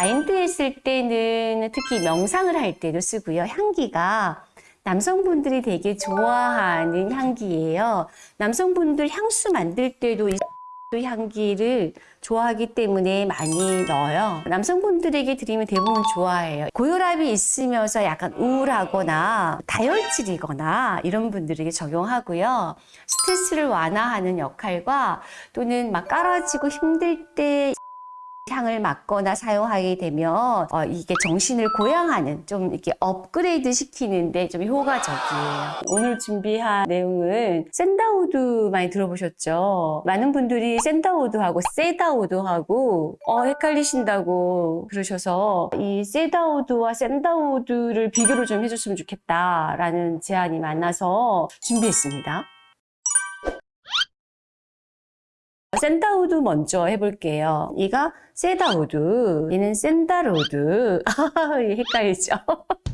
마인드 했을 때는 특히 명상을 할 때도 쓰고요. 향기가 남성분들이 되게 좋아하는 향기예요. 남성분들 향수 만들 때도 이 향기를 좋아하기 때문에 많이 넣어요. 남성분들에게 드리면 대부분 좋아해요. 고혈압이 있으면서 약간 우울하거나 다혈질이거나 이런 분들에게 적용하고요. 스트레스를 완화하는 역할과 또는 막 까라지고 힘들 때 향을 맡거나 사용하게 되면 어, 이게 정신을 고양하는 좀 이렇게 업그레이드 시키는데 좀 효과적이에요. 오늘 준비한 내용은 sandalwood 많이 들어보셨죠? 많은 분들이 sandalwood하고 cedarwood하고 어, 헷갈리신다고 그러셔서 이 세다우드와 sandalwood를 비교를 좀 해줬으면 좋겠다라는 제안이 많아서 준비했습니다. sandalwood 먼저 해볼게요. 얘가 cedarwood, 얘는 sandalwood. 헷갈리죠?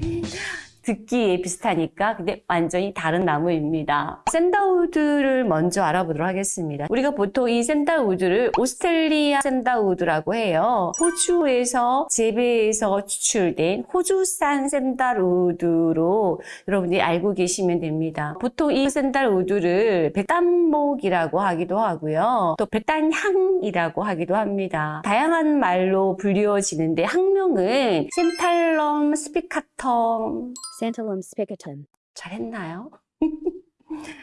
듣기에 비슷하니까 근데 완전히 다른 나무입니다. sandalwood를 먼저 알아보도록 하겠습니다. 우리가 보통 이 sandalwood를 오스트레일리아 sandalwood라고 해요. 호주에서 재배해서 추출된 호주산 sandalwood로 여러분들이 알고 계시면 됩니다. 보통 이 sandalwood를 백단목이라고 하기도 하고요. 또 백단향이라고 하기도 합니다. 다양한 말로 불리워지는데 학명은 Santalum spicatum Santalum spicatum. 잘했나요?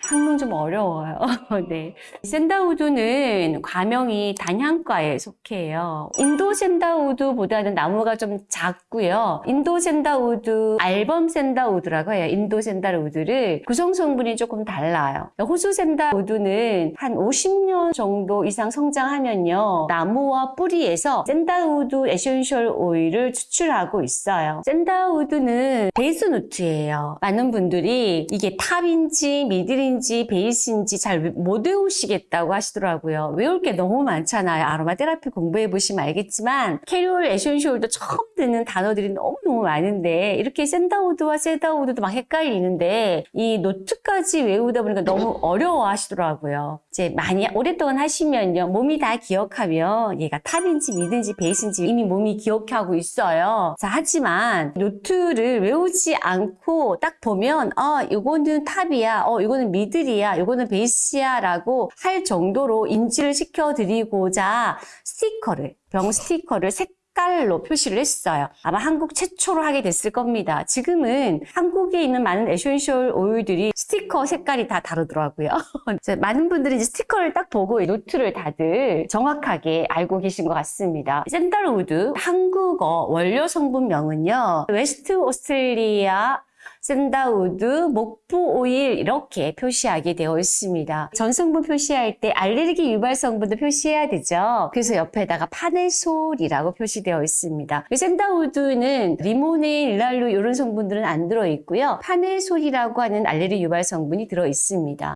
학명 좀 어려워요. 네. sandalwood는 과명이 단향과에 속해요. 인도 sandalwood보다는 나무가 좀 작고요. 인도 sandalwood, album sandalwood라고 해요. 인도 sandalwood를 구성 성분이 조금 달라요. 호주 sandalwood는 한 50년 정도 이상 성장하면요. 나무와 뿌리에서 sandalwood essential oil을 추출하고 있어요. sandalwood는 base note예요. 많은 분들이 이게 top인지 middle인지 base인지 잘 못 외우시겠다고 하시더라고요. 외울 게 너무 많잖아요. 아로마 테라피 공부해 보시면 알겠지만 carrier oil, essential도 처음 듣는 단어들이 너무너무 많은데 이렇게 샌다우드와 세다우드도 막 헷갈리는데 이 note까지 외우다 보니까 너무 어려워 하시더라고요. 이제 많이 오랫동안 하시면요. 몸이 다 기억하면 얘가 top인지 middle인지 base인지 이미 몸이 기억하고 있어요. 자, 하지만 note를 외우지 않고 딱 보면 아, 이거는 top이야. 어, 이거 는 middle이야. 이거는 base야. 라고 할 정도로 인지를 시켜드리고자 스티커를, 병 스티커를 색깔로 표시를 했어요. 아마 한국 최초로 하게 됐을 겁니다. 지금은 한국에 있는 많은 essential oil들이 스티커 색깔이 다 다르더라고요. 많은 분들이 이제 스티커를 딱 보고 이 note를 다들 정확하게 알고 계신 것 같습니다. sandalwood 한국어 원료 성분명은요. west 오스트레일리아 sandalwood, 목부 오일 이렇게 표시하게 되어 있습니다. 전성분 표시할 때 알레르기 유발 성분도 표시해야 되죠. 그래서 옆에다가 farnesol이라고 표시되어 있습니다. sandalwood는 limonene, linalool 이런 성분들은 안 들어 있고요. farnesol이라고 하는 알레르기 유발 성분이 들어 있습니다.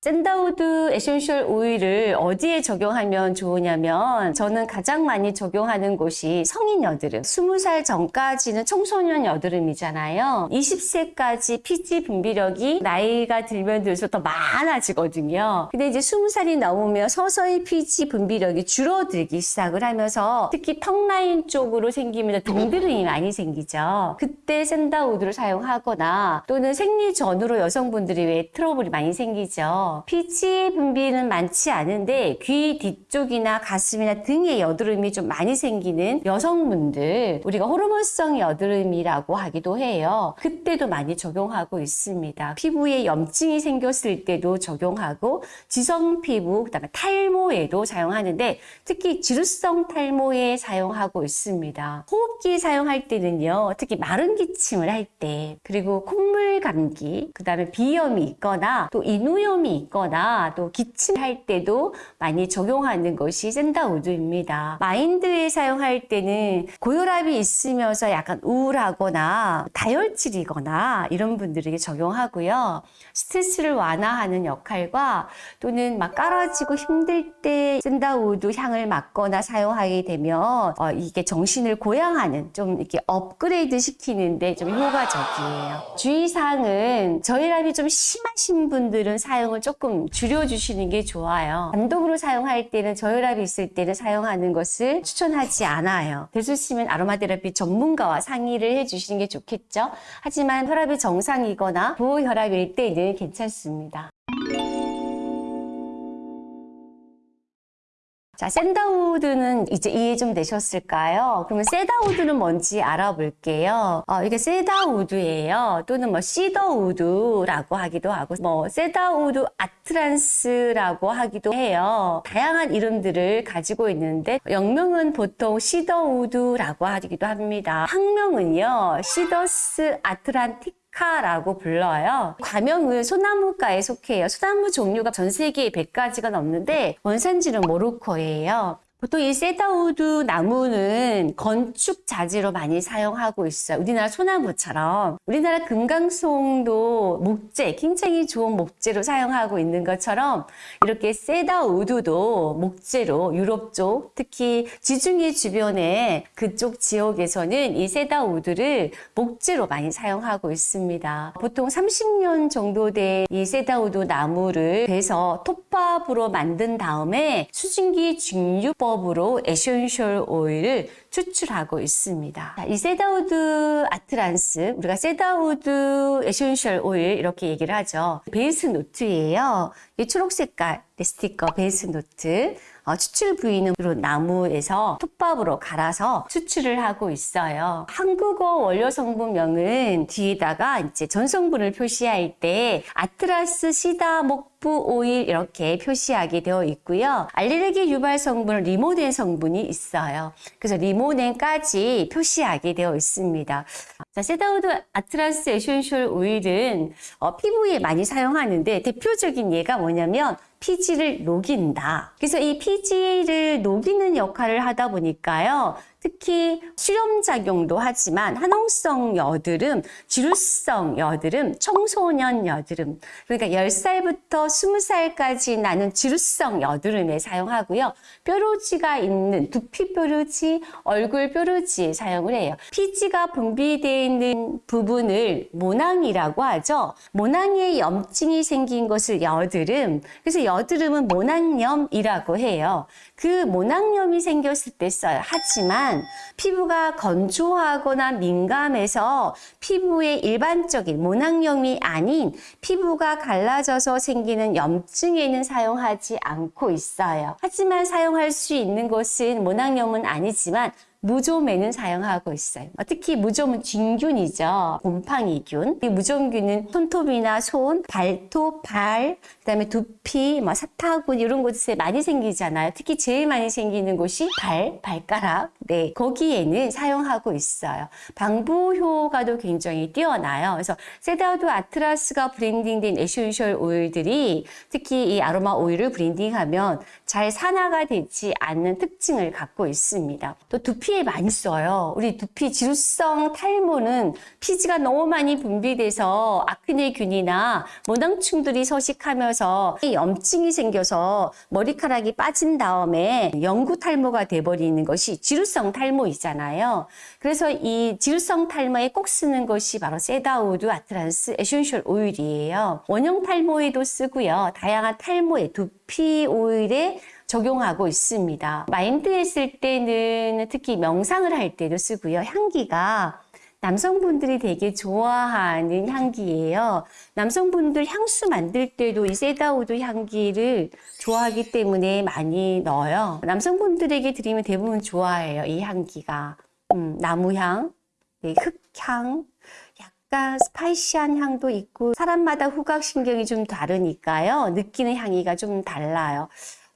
sandalwood essential oil을 어디에 적용하면 좋으냐면 저는 가장 많이 적용하는 곳이 성인 여드름 20살 전까지는 청소년 여드름이잖아요. 20세까지 피지 분비력이 나이가 들면 들수록 더 많아지거든요. 근데 이제 20살이 넘으면 서서히 피지 분비력이 줄어들기 시작을 하면서 특히 턱 라인 쪽으로 생기면 등드름이 많이 생기죠. 그때 sandalwood를 사용하거나 또는 생리 전후로 여성분들이 왜 트러블이 많이 생기죠 피지 분비는 많지 않은데 귀 뒤쪽이나 가슴이나 등에 여드름이 좀 많이 생기는 여성분들 우리가 호르몬성 여드름이라고 하기도 해요. 그때도 많이 적용하고 있습니다. 피부에 염증이 생겼을 때도 적용하고 지성 피부 그다음에 탈모에도 사용하는데 특히 지루성 탈모에 사용하고 있습니다. 호흡기 사용할 때는요. 특히 마른 기침을 할 때 그리고 콧물 감기 그다음에 비염이 있거나 또 인후염이 있거나 또 기침할 때도 많이 적용하는 것이 샌다 우드입니다. 마인드에 사용할 때는 고혈압이 있으면서 약간 우울하거나 다혈질이거나 이런 분들에게 적용하고요. 스트레스를 완화하는 역할과 또는 막 까라지고 힘들 때 sandalwood 향을 맡거나 사용하게 되면 어, 이게 정신을 고양하는 좀 이렇게 업그레이드 시키는데 좀 효과적이에요. 주의사항은 저혈압이 좀 심하신 분들은 사용을 조금 줄여주시는 게 좋아요. 단독으로 사용할 때는 저혈압이 있을 때는 사용하는 것을 추천하지 않아요. 될 수 있으면 아로마 테라피 전문가와 상의를 해주시는 게 좋겠죠. 하지만 혈압이 정상이거나 고혈압일 때는 괜찮습니다. 자, sandalwood는 이제 이해 좀 되셨을까요? 그러면 cedarwood는 뭔지 알아볼게요. 어, 이게 cedarwood예요. 또는 뭐 cedarwood라고 하기도 하고, 뭐 cedarwood atlas라고 하기도 해요. 다양한 이름들을 가지고 있는데 영명은 보통 cedarwood라고 하기도 합니다. 학명은요, Cedrus atlantica 라고 불러요. 과명은 소나무과에 속해요. 소나무 종류가 전 세계에 100가지가 넘는데 원산지는 모로코예요. 보통 이 cedarwood 나무는 건축 자재로 많이 사용하고 있어요. 우리나라 소나무처럼. 우리나라 금강송도 목재, 굉장히 좋은 목재로 사용하고 있는 것처럼 이렇게 cedarwood도 목재로 유럽 쪽, 특히 지중해 주변의 그쪽 지역에서는 이 cedarwood를 목재로 많이 사용하고 있습니다. 보통 30년 정도 된 이 cedarwood 나무를 베서 톱밥으로 만든 다음에 수증기 증류법 방법으로 essential oil을 추출하고 있습니다. 자, 이 cedarwood atlas, 우리가 cedarwood essential oil 이렇게 얘기를 하죠. base note예요. 이 초록 색깔 스티커 base note. 어, 추출 부위는 나무에서 톱밥으로 갈아서 추출을 하고 있어요. 한국어 원료 성분명은 뒤에다가 이제 전성분을 표시할 때 atlas cedar 목부 오일 이렇게 표시하게 되어 있고요. 알레르기 유발 성분은 limonene 성분이 있어요. 그래서 리모넨까지 표시하게 되어 있습니다. 자, cedarwood atlas essential oil은 어, 피부에 많이 사용하는데 대표적인 예가 뭐냐면 피지를 녹인다. 그래서 이 피지를 녹이는 역할을 하다 보니까요. 특히 수렴작용도 하지만 화농성 여드름, 지루성 여드름, 청소년 여드름 그러니까 10살부터 20살까지 나는 지루성 여드름에 사용하고요. 뾰루지가 있는 두피 뾰루지, 얼굴 뾰루지에 사용을 해요. 피지가 분비되어 있는 부분을 모낭이라고 하죠. 모낭에 염증이 생긴 것을 여드름, 그래서 여드름은 모낭염이라고 해요. 그 모낭염이 생겼을 때 써요. 하지만 피부가 건조하거나 민감해서 피부의 일반적인 모낭염이 아닌 피부가 갈라져서 생기는 염증에는 사용하지 않고 있어요. 하지만 사용할 수 있는 것은 모낭염은 아니지만 무좀에는 사용하고 있어요. 특히 무좀은 진균이죠. 곰팡이균. 이 무좀균은 손톱이나 손, 발톱, 발, 그다음에 두피, 뭐 사타구니 이런 곳에 많이 생기잖아요. 특히 제일 많이 생기는 곳이 발, 발가락. 네, 거기에는 사용하고 있어요. 방부 효과도 굉장히 뛰어나요. 그래서 cedarwood atlas가 blending된 essential oil들이 특히 이 아로마 오일을 blending하면 잘 산화가 되지 않는 특징을 갖고 있습니다. 또 두피 에 많이 써요. 우리 두피 지루성 탈모는 피지가 너무 많이 분비돼서 acne균이나 모낭충들이 서식하면서 염증이 생겨서 머리카락이 빠진 다음에 영구 탈모가 돼버리는 것이 지루성 탈모이잖아요. 그래서 이 지루성 탈모에 꼭 쓰는 것이 바로 cedarwood atlas essential oil이에요. 원형 탈모에도 쓰고요. 다양한 탈모에 두피 오일에 적용하고 있습니다. 마인드 했을 때는 특히 명상을 할 때도 쓰고요. 향기가 남성분들이 되게 좋아하는 향기예요. 남성분들 향수 만들 때도 이 cedarwood 향기를 좋아하기 때문에 많이 넣어요. 남성분들에게 드리면 대부분 좋아해요. 이 향기가. 음, 나무향, 네, 흙향, 약간 spicy한 향도 있고 사람마다 후각신경이 좀 다르니까요. 느끼는 향기가 좀 달라요.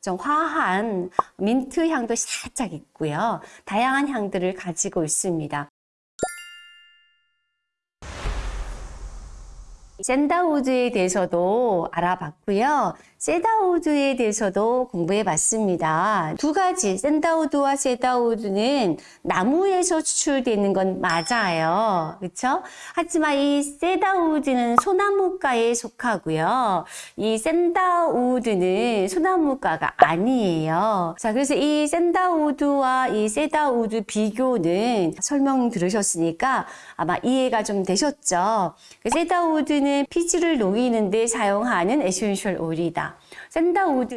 좀 화한 민트 향도 살짝 있고요. 다양한 향들을 가지고 있습니다. 샌다우드에 대해서도 알아봤고요. 세다우드에 대해서도 공부해 봤습니다. 두 가지, 샌다우드와 세다우드는 나무에서 추출되는 건 맞아요. 그렇죠? 하지만 이 세다우드는 소나무과에 속하고요. 이 sandalwood는 소나무과가 아니에요. 자, 그래서 이 sandalwood와 이 cedarwood 비교는 설명 들으셨으니까 아마 이해가 좀 되셨죠? 그 세다우드는 샌다우드는 피지를 녹이는 데 사용하는 essential oil이다. sandalwood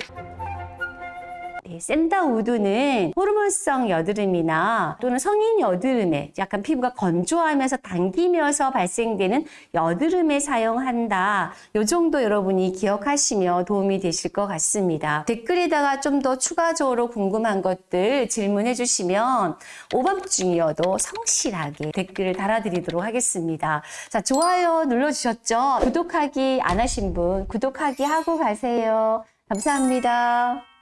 네, sandalwood는 호르몬성 여드름이나 또는 성인 여드름에 약간 피부가 건조하면서 당기면서 발생되는 여드름에 사용한다. 이 정도 여러분이 기억하시면 도움이 되실 것 같습니다. 댓글에다가 좀 더 추가적으로 궁금한 것들 질문해 주시면 오밤중이어도 성실하게 댓글을 달아드리도록 하겠습니다. 자, 좋아요 눌러주셨죠? 구독하기 안 하신 분 구독하기 하고 가세요. 감사합니다.